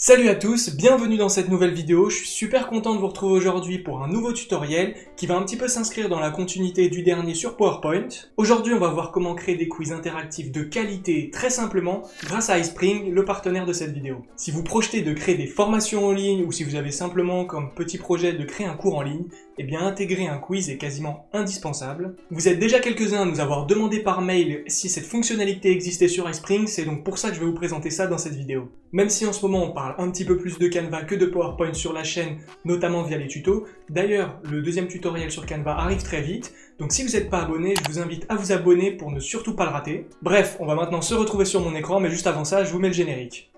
Salut à tous, bienvenue dans cette nouvelle vidéo, je suis super content de vous retrouver aujourd'hui pour un nouveau tutoriel qui va un petit peu s'inscrire dans la continuité du dernier sur PowerPoint. Aujourd'hui on va voir comment créer des quiz interactifs de qualité très simplement grâce à iSpring, le partenaire de cette vidéo. Si vous projetez de créer des formations en ligne ou si vous avez simplement comme petit projet de créer un cours en ligne, eh bien intégrer un quiz est quasiment indispensable. Vous êtes déjà quelques-uns à nous avoir demandé par mail si cette fonctionnalité existait sur iSpring, c'est donc pour ça que je vais vous présenter ça dans cette vidéo. Même si en ce moment on parle un petit peu plus de Canva que de PowerPoint sur la chaîne, notamment via les tutos, d'ailleurs le deuxième tutoriel sur Canva arrive très vite, donc si vous n'êtes pas abonné, je vous invite à vous abonner pour ne surtout pas le rater. Bref, on va maintenant se retrouver sur mon écran, mais juste avant ça, je vous mets le générique.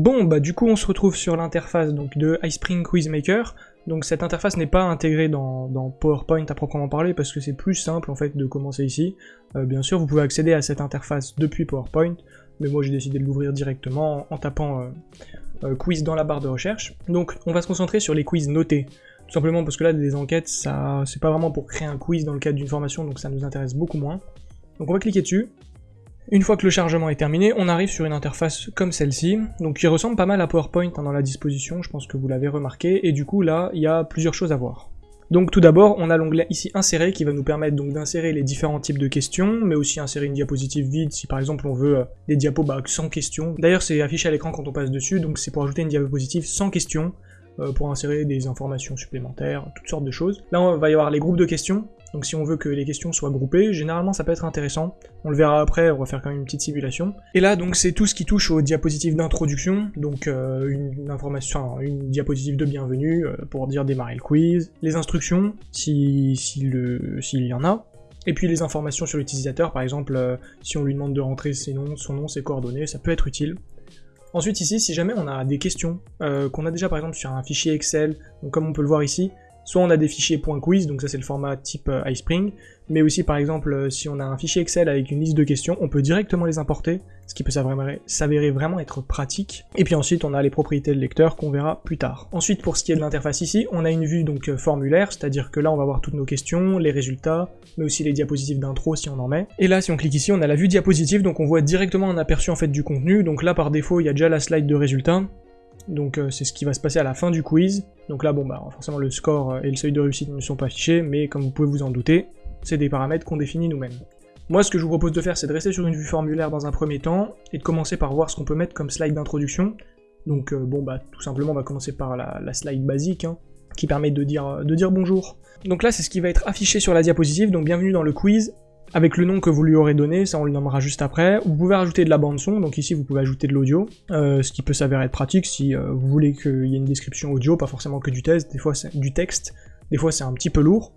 Bon, bah du coup on se retrouve sur l'interface de iSpring Quizmaker. Donc cette interface n'est pas intégrée dans, PowerPoint à proprement parler parce que c'est plus simple en fait de commencer ici. Euh, bien sûr vous pouvez accéder à cette interface depuis PowerPoint, mais moi j'ai décidé de l'ouvrir directement en, tapant euh, euh, quiz dans la barre de recherche. Donc on va se concentrer sur les quiz notés. Tout simplement parce que là des enquêtes, ça c'est pas vraiment pour créer un quiz dans le cadre d'une formation, donc ça nous intéresse beaucoup moins. Donc on va cliquer dessus, une fois que le chargement est terminé, on arrive sur une interface comme celle-ci, donc qui ressemble pas mal à PowerPoint hein, dans la disposition, je pense que vous l'avez remarqué, et du coup là, il y a plusieurs choses à voir. Donc tout d'abord, on a l'onglet ici insérer qui va nous permettre donc d'insérer les différents types de questions, mais aussi insérer une diapositive vide si par exemple on veut euh, des diapos bah, sans questions. D'ailleurs c'est affiché à l'écran quand on passe dessus, donc c'est pour ajouter une diapositive sans questions, pour insérer des informations supplémentaires, toutes sortes de choses. Là on va y avoir les groupes de questions, donc si on veut que les questions soient groupées, généralement ça peut être intéressant. On le verra après, on va faire quand même une petite simulation. Et là donc c'est tout ce qui touche aux diapositives d'introduction, donc euh, une information, une diapositive de bienvenue euh, pour dire démarrer le quiz, les instructions s'il si, y en a, et puis les informations sur l'utilisateur, par exemple euh, si on lui demande de rentrer ses noms, son nom, ses coordonnées, ça peut être utile. Ensuite ici, si jamais on a des questions qu'on a déjà par exemple sur un fichier Excel, comme on peut le voir ici, Soit on a des fichiers .quiz, donc ça c'est le format type euh, iSpring, mais aussi par exemple euh, si on a un fichier Excel avec une liste de questions, on peut directement les importer, ce qui peut s'avérer vraiment être pratique. Et puis ensuite on a les propriétés de lecteur qu'on verra plus tard. Ensuite pour ce qui est de l'interface ici, on a une vue donc euh, formulaire, c'est-à-dire que là on va voir toutes nos questions, les résultats, mais aussi les diapositives d'intro si on en met. Et là si on clique ici, on a la vue diapositive, donc on voit directement un aperçu en fait du contenu, donc là par défaut il y a déjà la slide de résultats, donc euh, c'est ce qui va se passer à la fin du quiz. Donc là, bon bah forcément le score euh, et le seuil de réussite ne sont pas affichés, mais comme vous pouvez vous en douter, c'est des paramètres qu'on définit nous-mêmes. Moi, ce que je vous propose de faire, c'est de rester sur une vue formulaire dans un premier temps, et de commencer par voir ce qu'on peut mettre comme slide d'introduction. Donc euh, bon bah tout simplement, on va commencer par la, slide basique, hein, qui permet de dire, de dire bonjour. Donc là, c'est ce qui va être affiché sur la diapositive, donc bienvenue dans le quiz, avec le nom que vous lui aurez donné, ça on le nommera juste après. Vous pouvez rajouter de la bande son, donc ici vous pouvez ajouter de l'audio, euh, ce qui peut s'avérer être pratique si euh, vous voulez qu'il y ait une description audio, pas forcément que du texte, des fois c'est du texte, des fois c'est un petit peu lourd.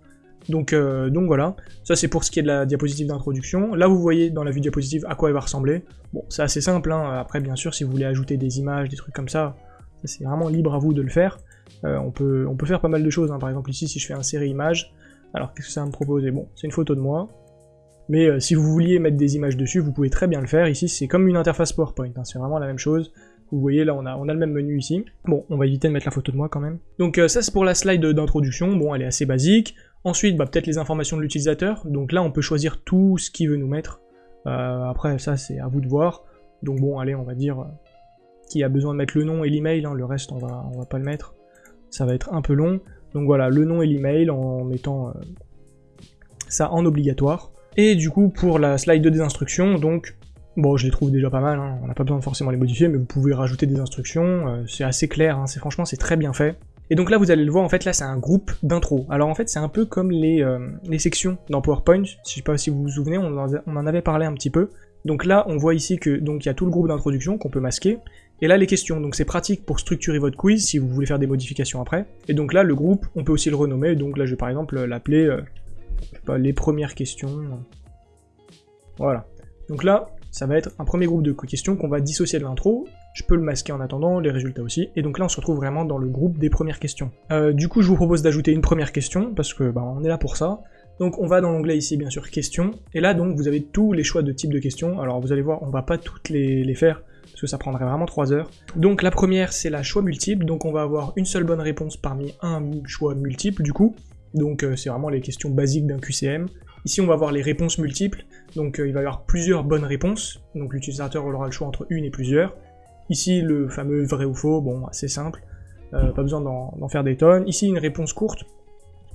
Donc, euh, donc voilà, ça c'est pour ce qui est de la diapositive d'introduction. Là vous voyez dans la vue diapositive à quoi elle va ressembler. Bon, c'est assez simple, hein. après bien sûr si vous voulez ajouter des images, des trucs comme ça, c'est vraiment libre à vous de le faire. on, peut, faire pas mal de choses, hein. par exemple ici si je fais insérer image, alors qu'est-ce que ça va me proposer Bon, c'est une photo de moi, mais euh, si vous vouliez mettre des images dessus, vous pouvez très bien le faire. Ici, c'est comme une interface PowerPoint, hein, c'est vraiment la même chose. Vous voyez, là, on a, on a le même menu ici. Bon, on va éviter de mettre la photo de moi quand même. Donc euh, ça, c'est pour la slide d'introduction. Bon, elle est assez basique. Ensuite, bah, peut-être les informations de l'utilisateur. Donc là, on peut choisir tout ce qu'il veut nous mettre. Euh, après, ça, c'est à vous de voir. Donc bon, allez, on va dire qu'il a besoin de mettre le nom et l'email. Hein. le reste, on va, on va pas le mettre. Ça va être un peu long. Donc voilà, le nom et l'email en mettant ça en obligatoire. Et du coup, pour la slide des instructions, donc, bon, je les trouve déjà pas mal, hein, on n'a pas besoin de forcément les modifier, mais vous pouvez rajouter des instructions, euh, c'est assez clair, hein, c'est franchement, c'est très bien fait. Et donc là, vous allez le voir, en fait, là, c'est un groupe d'intro. Alors en fait, c'est un peu comme les, euh, les, sections dans PowerPoint, je sais pas si vous vous souvenez, on en, avait parlé un petit peu. Donc là, on voit ici que donc il y a tout le groupe d'introduction qu'on peut masquer, et là les questions, donc c'est pratique pour structurer votre quiz si vous voulez faire des modifications après. Et donc là, le groupe, on peut aussi le renommer, donc là je vais par exemple l'appeler euh, pas, les premières questions. Voilà. Donc là, ça va être un premier groupe de questions qu'on va dissocier de l'intro. Je peux le masquer en attendant, les résultats aussi. Et donc là, on se retrouve vraiment dans le groupe des premières questions. Euh, du coup, je vous propose d'ajouter une première question, parce que bah, on est là pour ça. Donc on va dans l'onglet ici, bien sûr, questions. Et là, donc, vous avez tous les choix de type de questions. Alors vous allez voir, on va pas toutes les, les faire, parce que ça prendrait vraiment 3 heures. Donc la première, c'est la choix multiple, donc on va avoir une seule bonne réponse parmi un choix multiple du coup. Donc euh, c'est vraiment les questions basiques d'un QCM. Ici, on va avoir les réponses multiples, donc euh, il va y avoir plusieurs bonnes réponses, donc l'utilisateur aura le choix entre une et plusieurs. Ici, le fameux vrai ou faux, bon, assez simple, euh, pas besoin d'en faire des tonnes. Ici, une réponse courte,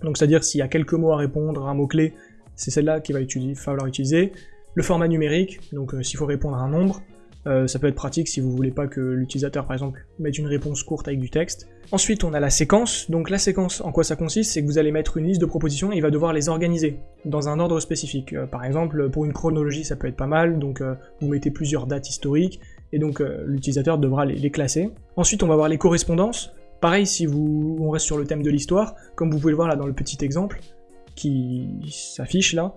donc c'est-à-dire s'il y a quelques mots à répondre, un mot-clé, c'est celle-là qu'il va falloir utiliser. Le format numérique, donc s'il faut répondre à un nombre, euh, ça peut être pratique si vous voulez pas que l'utilisateur, par exemple, mette une réponse courte avec du texte. Ensuite, on a la séquence. Donc la séquence, en quoi ça consiste C'est que vous allez mettre une liste de propositions et il va devoir les organiser dans un ordre spécifique. Euh, par exemple, pour une chronologie, ça peut être pas mal, donc euh, vous mettez plusieurs dates historiques, et donc l'utilisateur devra les, classer. Ensuite, on va voir les correspondances. Pareil, si vous, on reste sur le thème de l'histoire, comme vous pouvez le voir là dans le petit exemple qui s'affiche là,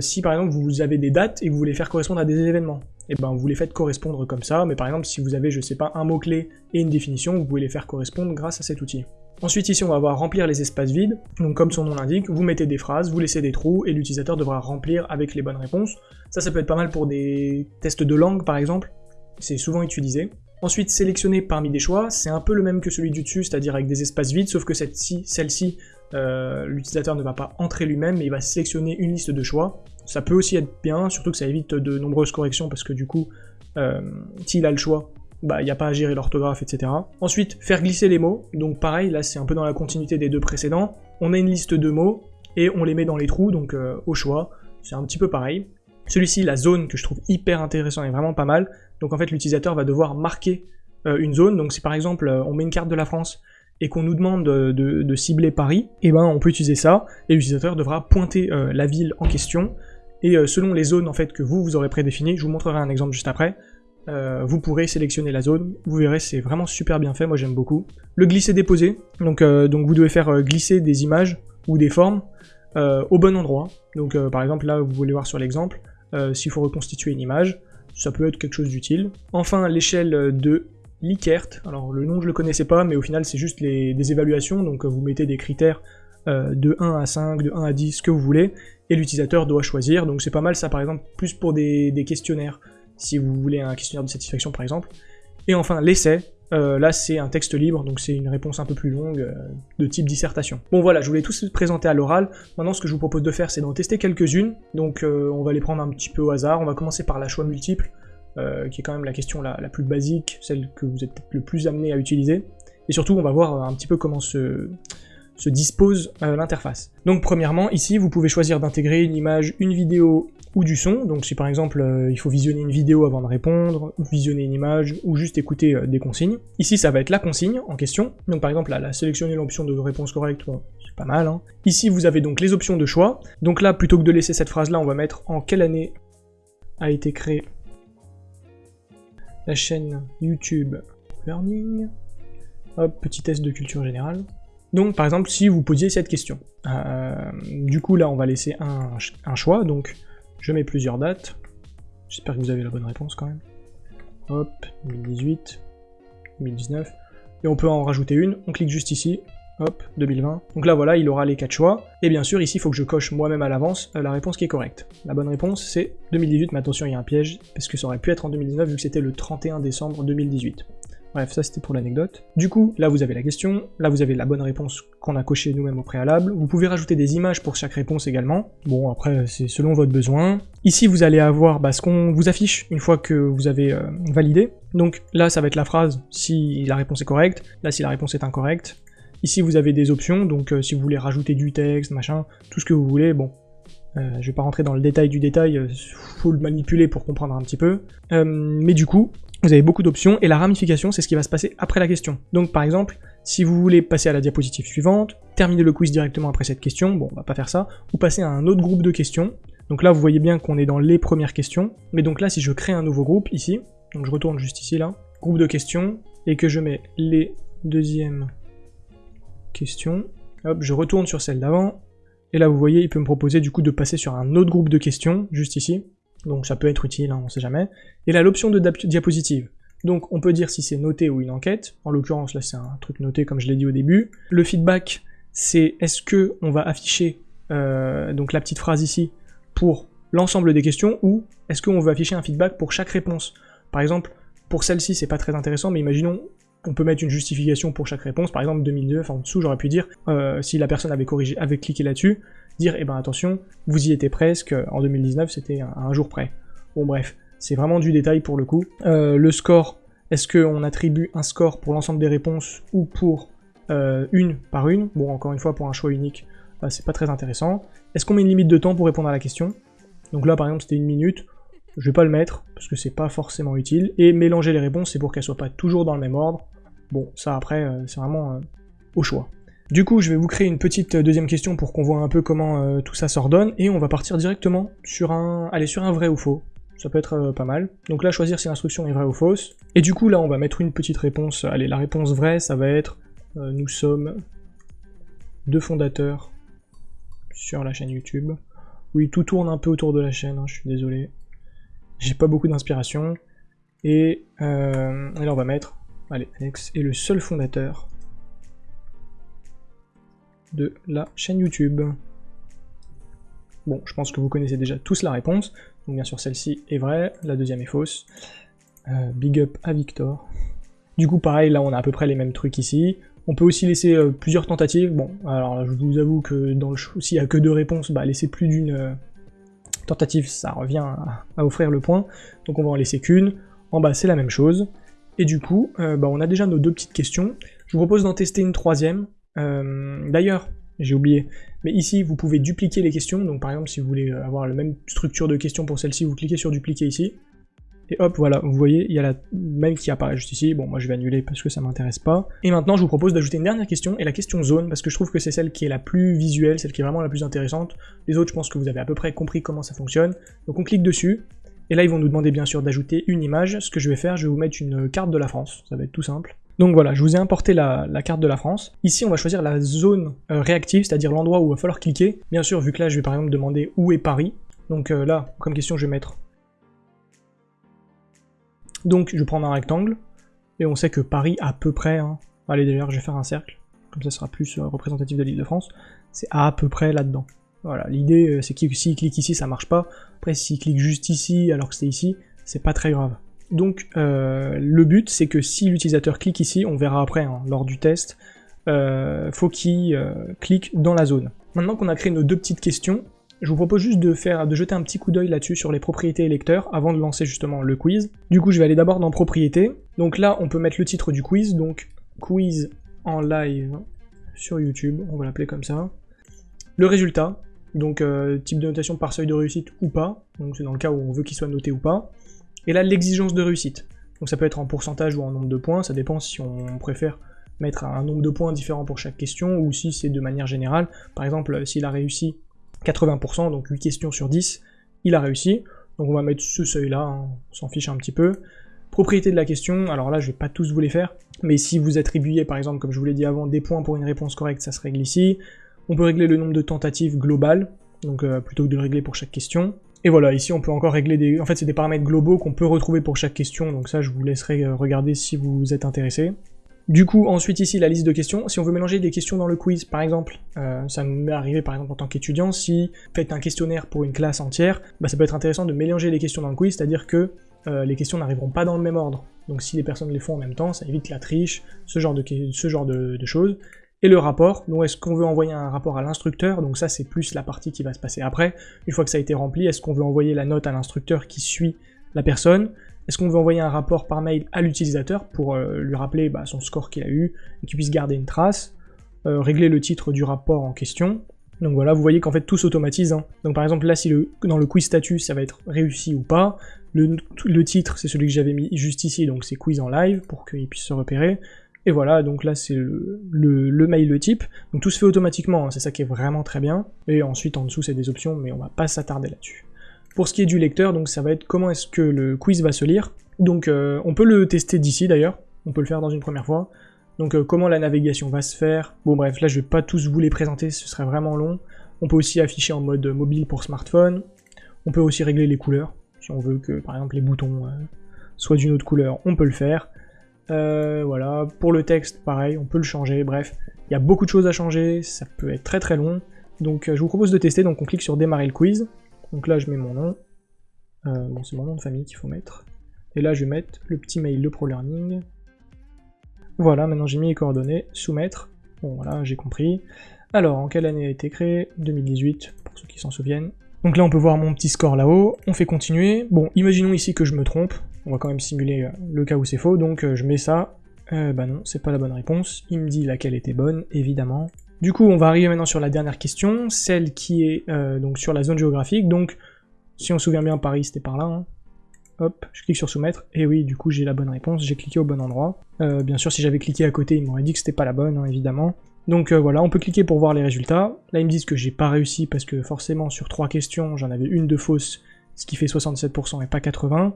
si par exemple vous avez des dates et vous voulez faire correspondre à des événements, et eh ben vous les faites correspondre comme ça, mais par exemple si vous avez, je sais pas, un mot-clé et une définition, vous pouvez les faire correspondre grâce à cet outil. Ensuite ici on va voir remplir les espaces vides, donc comme son nom l'indique, vous mettez des phrases, vous laissez des trous, et l'utilisateur devra remplir avec les bonnes réponses. Ça ça peut être pas mal pour des tests de langue par exemple, c'est souvent utilisé. Ensuite, sélectionner parmi des choix, c'est un peu le même que celui du dessus, c'est-à-dire avec des espaces vides, sauf que celle-ci, celle-ci euh, l'utilisateur ne va pas entrer lui-même, mais il va sélectionner une liste de choix. Ça peut aussi être bien, surtout que ça évite de nombreuses corrections, parce que du coup, euh, s'il a le choix, bah, il n'y a pas à gérer l'orthographe, etc. Ensuite, faire glisser les mots. Donc pareil, là c'est un peu dans la continuité des deux précédents. On a une liste de mots, et on les met dans les trous, donc euh, au choix. C'est un petit peu pareil. Celui-ci, la zone, que je trouve hyper intéressant et vraiment pas mal. Donc en fait, l'utilisateur va devoir marquer une zone. Donc si par exemple, on met une carte de la France, et qu'on nous demande de, cibler Paris, et eh ben on peut utiliser ça, et l'utilisateur devra pointer euh, la ville en question, et euh, selon les zones en fait que vous, vous aurez prédéfinies, je vous montrerai un exemple juste après, euh, vous pourrez sélectionner la zone, vous verrez c'est vraiment super bien fait, moi j'aime beaucoup. Le glisser-déposer, donc, donc vous devez faire glisser des images ou des formes au bon endroit, donc par exemple là vous voulez voir sur l'exemple, s'il faut reconstituer une image, ça peut être quelque chose d'utile. Enfin l'échelle de Likert. Alors le nom je le connaissais pas, mais au final c'est juste des évaluations, donc vous mettez des critères euh, de 1 à 5, de 1 à 10, ce que vous voulez, et l'utilisateur doit choisir, donc c'est pas mal ça par exemple, plus pour des, questionnaires, si vous voulez un questionnaire de satisfaction par exemple. Et enfin l'essai, euh, là c'est un texte libre, donc c'est une réponse un peu plus longue, euh, de type dissertation. Bon voilà, je voulais tous présenter à l'oral, maintenant ce que je vous propose de faire c'est d'en tester quelques-unes, donc on va les prendre un petit peu au hasard, on va commencer par la choix multiple, euh, qui est quand même la question la, plus basique, celle que vous êtes le plus amené à utiliser. Et surtout, on va voir un petit peu comment se, se dispose euh, l'interface. Donc premièrement, ici, vous pouvez choisir d'intégrer une image, une vidéo ou du son. Donc si par exemple, euh, il faut visionner une vidéo avant de répondre, ou visionner une image, ou juste écouter des consignes. Ici, ça va être la consigne en question. Donc par exemple, là, là sélectionner l'option de réponse correcte, c'est pas mal. Hein. Ici, vous avez donc les options de choix. Donc là, plutôt que de laisser cette phrase-là, on va mettre en quelle année a été créé la chaîne YouTube Learning. Hop, petit test de culture générale. Donc par exemple, si vous posiez cette question. Euh, du coup là, on va laisser un, choix, donc je mets plusieurs dates. J'espère que vous avez la bonne réponse quand même. Hop, 2018, 2019. Et on peut en rajouter une, on clique juste ici, hop, 2020. Donc là voilà, il aura les quatre choix. Et bien sûr, ici, il faut que je coche moi-même à l'avance euh, la réponse qui est correcte. La bonne réponse, c'est 2018, mais attention, il y a un piège, parce que ça aurait pu être en 2019, vu que c'était le 31 décembre 2018. Bref, ça c'était pour l'anecdote. Du coup, là vous avez la question, là vous avez la bonne réponse qu'on a cochée nous-mêmes au préalable. Vous pouvez rajouter des images pour chaque réponse également. Bon, après, c'est selon votre besoin. Ici, vous allez avoir bah, ce qu'on vous affiche une fois que vous avez euh, validé. Donc là, ça va être la phrase si la réponse est correcte. Là, si la réponse est incorrecte. Ici vous avez des options, donc euh, si vous voulez rajouter du texte, machin, tout ce que vous voulez, bon, euh, je vais pas rentrer dans le détail du détail, il euh, faut le manipuler pour comprendre un petit peu. mais du coup, vous avez beaucoup d'options, et la ramification, c'est ce qui va se passer après la question. Donc par exemple, si vous voulez passer à la diapositive suivante, terminer le quiz directement après cette question, bon, on va pas faire ça, ou passer à un autre groupe de questions. Donc là, vous voyez bien qu'on est dans les premières questions, mais donc là, si je crée un nouveau groupe, ici, donc je retourne juste ici, là, groupe de questions, et que je mets les deuxièmes question. Hop, je retourne sur celle d'avant. Et là, vous voyez, il peut me proposer du coup de passer sur un autre groupe de questions, juste ici. Donc ça peut être utile, hein, on sait jamais. Et là, l'option de diapositive. Donc on peut dire si c'est noté ou une enquête. En l'occurrence, là, c'est un truc noté comme je l'ai dit au début. Le feedback, c'est est-ce que on va afficher euh, donc la petite phrase ici pour l'ensemble des questions ou est-ce qu'on va afficher un feedback pour chaque réponse? Par exemple, pour celle-ci, c'est pas très intéressant, mais imaginons, on peut mettre une justification pour chaque réponse. Par exemple, 2009, en dessous, j'aurais pu dire, euh, si la personne avait corrigé, cliqué là-dessus, dire, eh ben attention, vous y étiez presque, en 2019, c'était un, jour près. Bon bref, c'est vraiment du détail pour le coup. Euh, le score, est-ce qu'on attribue un score pour l'ensemble des réponses ou pour euh, une par une? Bon, encore une fois, pour un choix unique, bah, c'est pas très intéressant. Est-ce qu'on met une limite de temps pour répondre à la question? Donc là, par exemple, c'était une minute. Je vais pas le mettre, parce que c'est pas forcément utile. Et mélanger les réponses, c'est pour qu'elles soient pas toujours dans le même ordre. Bon, ça après, euh, c'est vraiment euh, au choix. Du coup, je vais vous créer une petite euh, deuxième question pour qu'on voit un peu comment tout ça s'ordonne, et on va partir directement sur un... Allez, sur un vrai ou faux. Ça peut être pas mal. Donc là, choisir si l'instruction est vraie ou fausse. Et du coup, là, on va mettre une petite réponse. Allez, la réponse vraie, ça va être nous sommes deux fondateurs sur la chaîne YouTube. Oui, tout tourne un peu autour de la chaîne, hein, je suis désolé. J'ai pas beaucoup d'inspiration. Et, euh, là, on va mettre, allez, Alex est le seul fondateur de la chaîne YouTube. Bon, je pense que vous connaissez déjà tous la réponse. Donc bien sûr, celle-ci est vraie, la deuxième est fausse. Euh, big up à Victor. Du coup, pareil, là, on a à peu près les mêmes trucs ici. On peut aussi laisser euh, plusieurs tentatives. Bon, alors je vous avoue que dans le s'il n'y a que deux réponses, bah laisser plus d'une euh, tentative, ça revient à, offrir le point. Donc on va en laisser qu'une. En bas, c'est la même chose. Et du coup, euh, bah, on a déjà nos deux petites questions. Je vous propose d'en tester une troisième. D'ailleurs, j'ai oublié, mais ici, vous pouvez dupliquer les questions. Donc par exemple, si vous voulez avoir la même structure de questions pour celle-ci, vous cliquez sur dupliquer ici. Et hop, voilà, vous voyez, il y a la même qui apparaît juste ici. Bon, moi je vais annuler parce que ça m'intéresse pas. Et maintenant, je vous propose d'ajouter une dernière question, et la question zone, parce que je trouve que c'est celle qui est la plus visuelle, celle qui est vraiment la plus intéressante. Les autres, je pense que vous avez à peu près compris comment ça fonctionne. Donc on clique dessus, et là ils vont nous demander bien sûr d'ajouter une image. Ce que je vais faire, je vais vous mettre une carte de la France, ça va être tout simple. Donc voilà, je vous ai importé la, carte de la France. Ici, on va choisir la zone euh, réactive, c'est-à-dire l'endroit où il va falloir cliquer. Bien sûr, vu que là, je vais par exemple demander où est Paris. Donc euh, là, comme question, je vais mettre donc je vais prendre un rectangle, et on sait que Paris à peu près, hein, allez d'ailleurs je vais faire un cercle, comme ça sera plus euh, représentatif de l'île de France, c'est à peu près là-dedans. Voilà, l'idée euh, c'est que s'il clique ici ça marche pas, après s'il clique juste ici alors que c'est ici, c'est pas très grave. Donc euh, le but c'est que si l'utilisateur clique ici, on verra après hein, lors du test, faut qu'il clique dans la zone. Maintenant qu'on a créé nos deux petites questions, je vous propose juste de, faire, de jeter un petit coup d'œil là-dessus sur les propriétés électeurs avant de lancer justement le quiz. Du coup, je vais aller d'abord dans propriétés. Donc là, on peut mettre le titre du quiz, donc quiz en live sur YouTube, on va l'appeler comme ça. Le résultat, donc euh, type de notation par seuil de réussite ou pas, donc c'est dans le cas où on veut qu'il soit noté ou pas. Et là, l'exigence de réussite. Donc ça peut être en pourcentage ou en nombre de points, ça dépend si on préfère mettre un nombre de points différent pour chaque question ou si c'est de manière générale. Par exemple, s'il a réussi 80%, donc 8 questions sur 10, il a réussi. Donc on va mettre ce seuil-là, hein, on s'en fiche un petit peu. Propriété de la question, alors là je vais pas tous vous les faire, mais si vous attribuez par exemple, comme je vous l'ai dit avant, des points pour une réponse correcte, ça se règle ici. On peut régler le nombre de tentatives globales, donc euh, plutôt que de le régler pour chaque question. Et voilà, ici on peut encore régler des... En fait c'est des paramètres globaux qu'on peut retrouver pour chaque question, donc ça je vous laisserai euh, regarder si vous êtes intéressé. Du coup, ensuite ici, la liste de questions. Si on veut mélanger des questions dans le quiz, par exemple, euh, ça m'est arrivé par exemple en tant qu'étudiant, si faites un questionnaire pour une classe entière, bah, ça peut être intéressant de mélanger les questions dans le quiz, c'est-à-dire que euh, les questions n'arriveront pas dans le même ordre. Donc si les personnes les font en même temps, ça évite la triche, ce genre de, ce genre de, choses. Et le rapport, donc est-ce qu'on veut envoyer un rapport à l'instructeur, donc ça c'est plus la partie qui va se passer après, une fois que ça a été rempli, est-ce qu'on veut envoyer la note à l'instructeur qui suit la personne, est-ce qu'on veut envoyer un rapport par mail à l'utilisateur pour euh, lui rappeler bah, son score qu'il a eu et qu'il puisse garder une trace euh, Régler le titre du rapport en question? Donc voilà, vous voyez qu'en fait tout s'automatise. Hein. Donc par exemple là, si le, dans le quiz statut ça va être réussi ou pas, le, titre c'est celui que j'avais mis juste ici, donc c'est quiz en live pour qu'il puisse se repérer. Et voilà, donc là c'est le, mail le type. Donc tout se fait automatiquement, hein. c'est ça qui est vraiment très bien. Et ensuite en dessous c'est des options, mais on va pas s'attarder là-dessus. Pour ce qui est du lecteur, donc ça va être comment est-ce que le quiz va se lire. Donc euh, on peut le tester d'ici d'ailleurs, on peut le faire dans une première fois. Donc euh, comment la navigation va se faire. Bon bref, là je vais pas tous vous les présenter, ce serait vraiment long. On peut aussi afficher en mode mobile pour smartphone. On peut aussi régler les couleurs. Si on veut que par exemple les boutons euh, soient d'une autre couleur, on peut le faire. voilà, pour le texte, pareil, on peut le changer, bref. Il y a beaucoup de choses à changer, ça peut être très très long. Donc je vous propose de tester, donc on clique sur démarrer le quiz. Donc là, je mets mon nom. Euh, bon, c'est mon nom de famille qu'il faut mettre. Et là, je vais mettre le petit mail de ProLearning. Voilà, maintenant j'ai mis les coordonnées, soumettre. Bon, voilà, j'ai compris. Alors, en quelle année a été créé? 2018, pour ceux qui s'en souviennent. Donc là, on peut voir mon petit score là-haut. On fait continuer. Bon, imaginons ici que je me trompe. On va quand même simuler euh, le cas où c'est faux. Donc, euh, je mets ça. Bah non, c'est pas la bonne réponse. Il me dit laquelle était bonne, évidemment. Du coup, on va arriver maintenant sur la dernière question, celle qui est donc sur la zone géographique. Donc, si on se souvient bien, Paris, c'était par là. Hein. Hop, je clique sur soumettre, et oui, du coup j'ai la bonne réponse, j'ai cliqué au bon endroit. bien sûr, si j'avais cliqué à côté, il m'aurait dit que c'était pas la bonne, hein, évidemment. Donc euh, voilà, on peut cliquer pour voir les résultats. Là, ils me disent que j'ai pas réussi parce que forcément, sur trois questions, j'en avais une de fausse, ce qui fait 67% et pas 80%.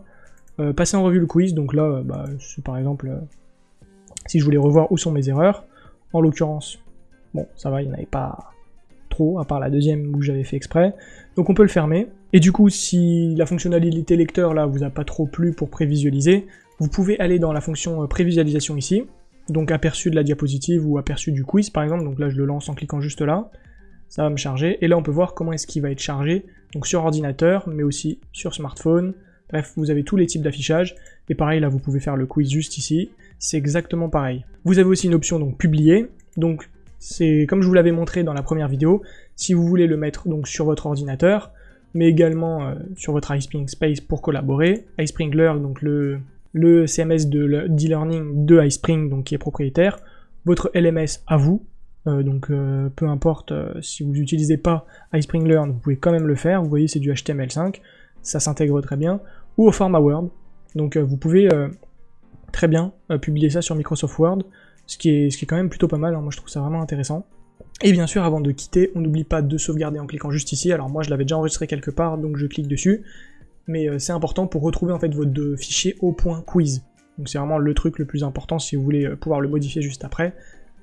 Euh, passer en revue le quiz, donc là, euh, bah, par exemple, si je voulais revoir où sont mes erreurs. En l'occurrence, bon, ça va, il n'y en avait pas trop, à part la deuxième où j'avais fait exprès. Donc on peut le fermer. Et du coup, si la fonctionnalité lecteur, là, vous a pas trop plu pour prévisualiser, vous pouvez aller dans la fonction prévisualisation ici, donc aperçu de la diapositive ou aperçu du quiz par exemple, donc là je le lance en cliquant juste là, ça va me charger, et là on peut voir comment est-ce qu'il va être chargé, donc sur ordinateur, mais aussi sur smartphone, bref, vous avez tous les types d'affichage, et pareil là vous pouvez faire le quiz juste ici, c'est exactement pareil. Vous avez aussi une option donc publier, donc c'est comme je vous l'avais montré dans la première vidéo, si vous voulez le mettre donc sur votre ordinateur, mais également euh, sur votre iSpring Space pour collaborer, iSpringler, donc le, CMS de l'e-learning de iSpring, donc qui est propriétaire, votre LMS à vous, euh, donc euh, peu importe si vous n'utilisez pas iSpring Learn, vous pouvez quand même le faire, vous voyez c'est du HTML5, ça s'intègre très bien, ou au format Word, donc vous pouvez très bien publier ça sur Microsoft Word, ce qui est, quand même plutôt pas mal, hein. moi je trouve ça vraiment intéressant. Et bien sûr, avant de quitter, on n'oublie pas de sauvegarder en cliquant juste ici, alors moi je l'avais déjà enregistré quelque part, donc je clique dessus, mais euh, c'est important pour retrouver en fait votre fichier au point quiz. Donc c'est vraiment le truc le plus important si vous voulez euh, pouvoir le modifier juste après.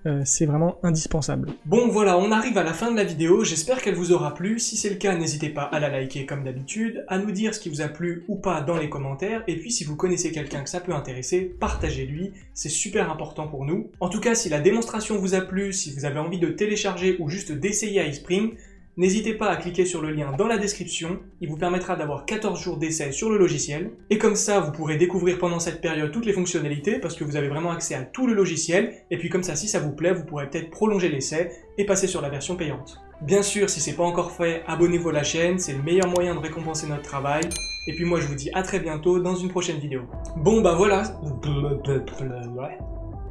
Euh, c'est vraiment indispensable. Bon voilà, on arrive à la fin de la vidéo, j'espère qu'elle vous aura plu. Si c'est le cas, n'hésitez pas à la liker comme d'habitude, à nous dire ce qui vous a plu ou pas dans les commentaires, et puis si vous connaissez quelqu'un que ça peut intéresser, partagez-lui, c'est super important pour nous. En tout cas, si la démonstration vous a plu, si vous avez envie de télécharger ou juste d'essayer iSpring, N'hésitez pas à cliquer sur le lien dans la description, il vous permettra d'avoir 14 jours d'essai sur le logiciel, et comme ça vous pourrez découvrir pendant cette période toutes les fonctionnalités, parce que vous avez vraiment accès à tout le logiciel, et puis comme ça si ça vous plaît, vous pourrez peut-être prolonger l'essai et passer sur la version payante. Bien sûr, si c'est pas encore fait, abonnez-vous à la chaîne, c'est le meilleur moyen de récompenser notre travail, et puis moi je vous dis à très bientôt dans une prochaine vidéo. Bon bah voilà,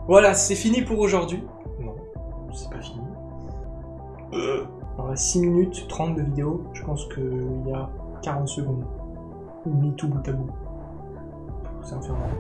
voilà c'est fini pour aujourd'hui. Non, c'est pas fini. Euh. Alors 6 minutes 30 de vidéo, je pense qu'il y a 40 secondes. Ou mis tout bout à bout. C'est infernal.